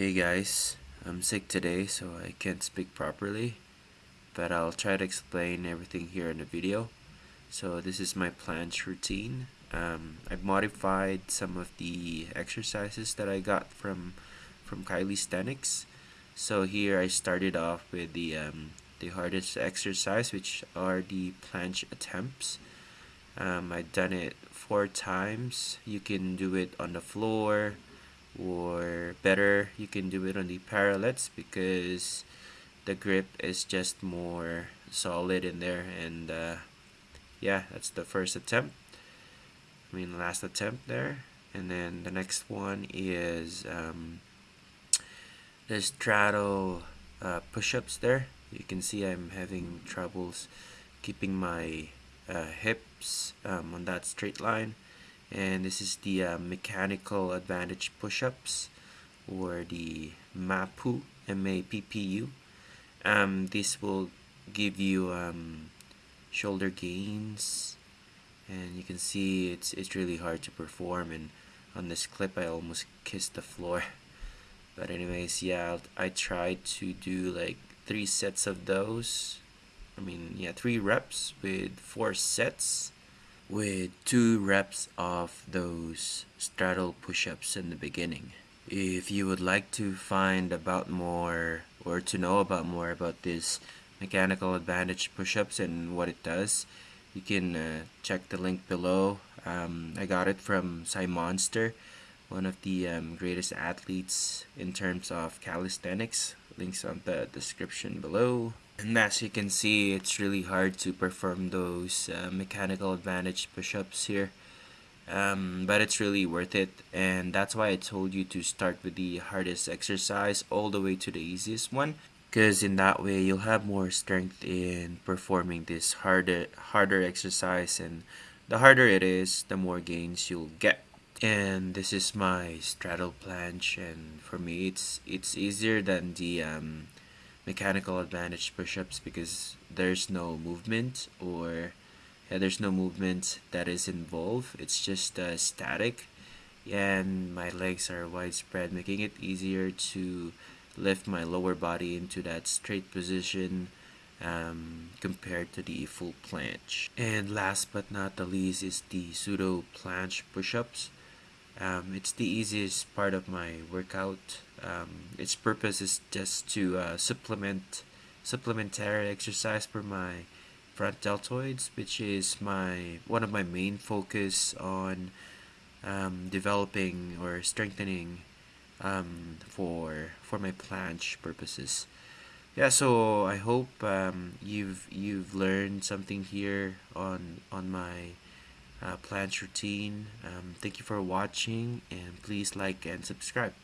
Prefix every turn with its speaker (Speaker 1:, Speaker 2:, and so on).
Speaker 1: Hey guys, I'm sick today so I can't speak properly, but I'll try to explain everything here in the video. So this is my planche routine. Um, I've modified some of the exercises that I got from from Calisthenics. So here I started off with the um, the hardest exercise, which are the planche attempts. Um, I've done it four times. You can do it on the floor or better you can do it on the parallettes because the grip is just more solid in there and uh, yeah that's the first attempt. I mean last attempt there. And then the next one is um, the straddle uh, push-ups there. You can see I'm having troubles keeping my uh, hips um, on that straight line and this is the uh, mechanical advantage push-ups or the MAPPU M-A-P-P-U um, this will give you um, shoulder gains and you can see it's it's really hard to perform and on this clip I almost kissed the floor. But anyways yeah I tried to do like three sets of those. I mean yeah three reps with four sets with two reps of those straddle push-ups in the beginning. If you would like to find about more or to know about more about this mechanical advantage push-ups and what it does, you can uh, check the link below. Um, I got it from Cy Monster, one of the um, greatest athletes in terms of calisthenics. Links on the description below. And as you can see, it's really hard to perform those uh, mechanical advantage push-ups here. Um, but it's really worth it and that's why I told you to start with the hardest exercise all the way to the easiest one because in that way you'll have more strength in performing this harder harder exercise and the harder it is the more gains you'll get and this is my straddle planche and for me it's it's easier than the um, mechanical advantage push-ups because there's no movement or yeah, there's no movement that is involved. It's just uh, static. And my legs are widespread making it easier to lift my lower body into that straight position um, compared to the full planche. And last but not the least is the pseudo planche push-ups um, it's the easiest part of my workout um, its purpose is just to uh, supplement supplementary exercise for my front deltoids, which is my one of my main focus on um, developing or strengthening um, for for my planche purposes. Yeah, so I hope um, you've you've learned something here on on my uh, planche routine. Um, thank you for watching, and please like and subscribe.